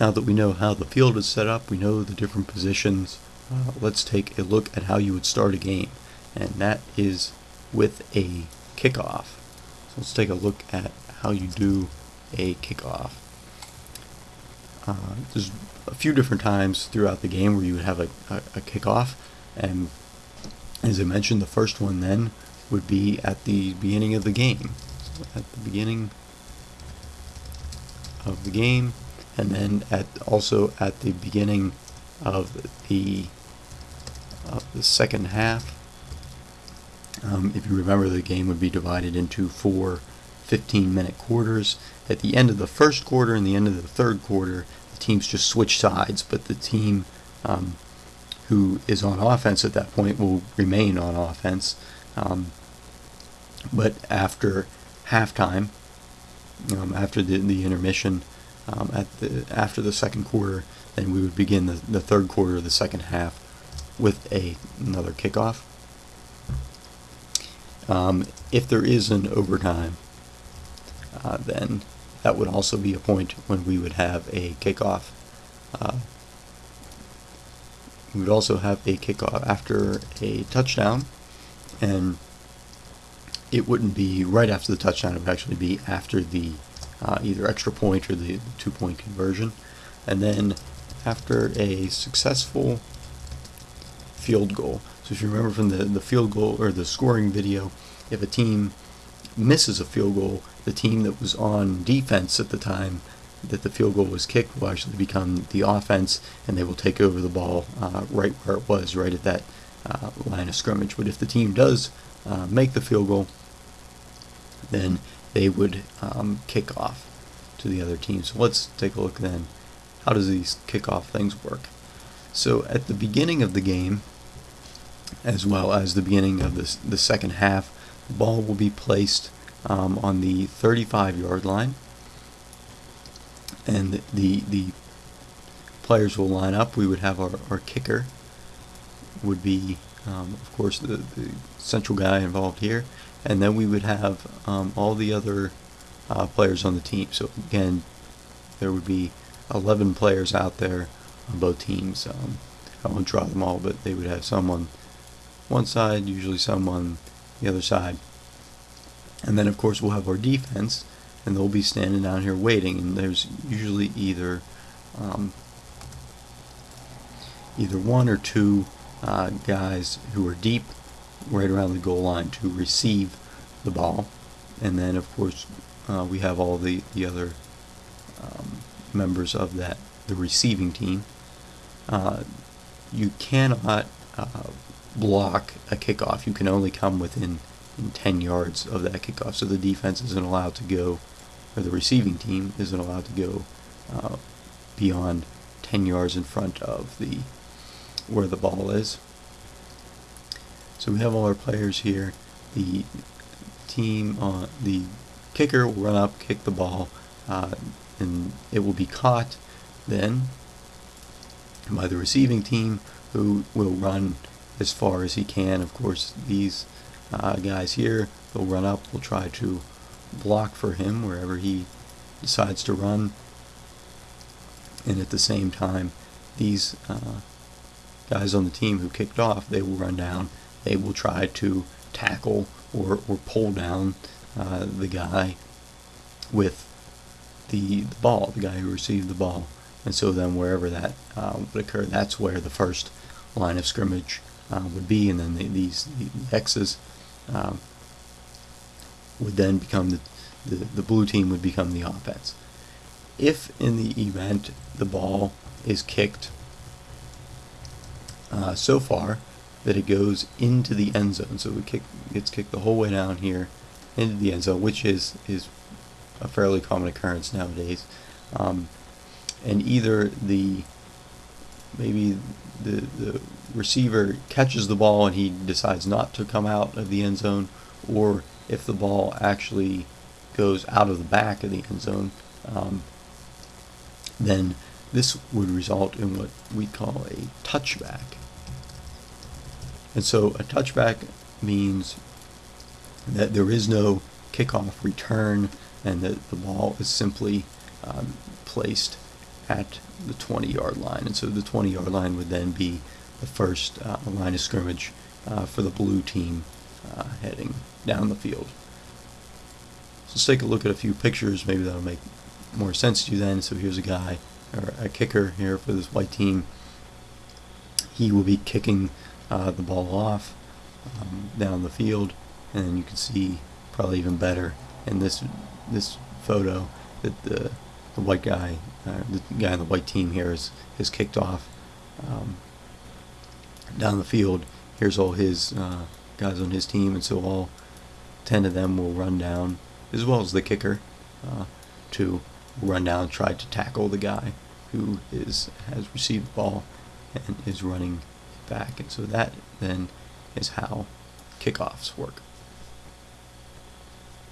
Now that we know how the field is set up, we know the different positions, uh, let's take a look at how you would start a game. And that is with a kickoff. So let's take a look at how you do a kickoff. Uh, there's a few different times throughout the game where you would have a, a, a kickoff and as I mentioned the first one then would be at the beginning of the game so at the beginning of the game and then at also at the beginning of the of the second half um, if you remember the game would be divided into four 15 minute quarters. At the end of the first quarter and the end of the third quarter, the teams just switch sides, but the team um, who is on offense at that point will remain on offense. Um, but after halftime, um, after the, the intermission, um, at the after the second quarter, then we would begin the, the third quarter of the second half with a another kickoff. Um, if there is an overtime, uh, then that would also be a point when we would have a kickoff. Uh, we would also have a kickoff after a touchdown, and it wouldn't be right after the touchdown, it would actually be after the uh, either extra point or the, two point conversion. And then after a successful field goal. So if you remember from the, the field goal or the scoring video, if a team misses a field goal, the team that was on defense at the time that the field goal was kicked will actually become the offense and they will take over the ball uh, right where it was, right at that uh, line of scrimmage. But if the team does uh, make the field goal, then they would um, kick off to the other team. So let's take a look then. How does these kickoff things work? So at the beginning of the game, as well as the beginning of the, the second half, the ball will be placed um, on the 35 yard line and the the players will line up we would have our, our kicker would be um, of course the, the central guy involved here and then we would have um, all the other uh, players on the team. So again there would be 11 players out there on both teams. Um, I won't draw them all but they would have some on one side usually some on the other side. And then of course we'll have our defense and they'll be standing down here waiting. And there's usually either um, either one or two uh, guys who are deep right around the goal line to receive the ball and then of course uh, we have all the, the other um, members of that the receiving team uh, you cannot uh, block a kickoff you can only come within in 10 yards of that kickoff. So the defense isn't allowed to go, or the receiving team isn't allowed to go uh, beyond 10 yards in front of the where the ball is. So we have all our players here. The team, uh, the kicker will run up, kick the ball, uh, and it will be caught then by the receiving team who will run as far as he can. Of course, these uh, guys here. They'll run up, they'll try to block for him wherever he decides to run. And at the same time, these uh, guys on the team who kicked off, they will run down. They will try to tackle or, or pull down uh, the guy with the, the ball, the guy who received the ball. And so then wherever that uh, would occur, that's where the first line of scrimmage uh, would be. And then the, these the X's um, would then become the, the, the blue team would become the offense. If in the event the ball is kicked uh, so far that it goes into the end zone, so it kick, gets kicked the whole way down here into the end zone, which is is a fairly common occurrence nowadays. Um, and either the maybe the, the receiver catches the ball and he decides not to come out of the end zone, or if the ball actually goes out of the back of the end zone, um, then this would result in what we call a touchback. And so a touchback means that there is no kickoff return and that the ball is simply um, placed at the 20 yard line. And so the 20 yard line would then be the first uh, line of scrimmage uh, for the blue team uh, heading down the field. So let's take a look at a few pictures. Maybe that'll make more sense to you then. So here's a guy, or a kicker here for this white team. He will be kicking uh, the ball off um, down the field, and you can see probably even better in this this photo that the the white guy, uh, the guy on the white team here is is kicked off um, down the field. Here's all his uh, guys on his team, and so all ten of them will run down, as well as the kicker, uh, to run down and try to tackle the guy who is has received the ball and is running back. And so that then is how kickoffs work.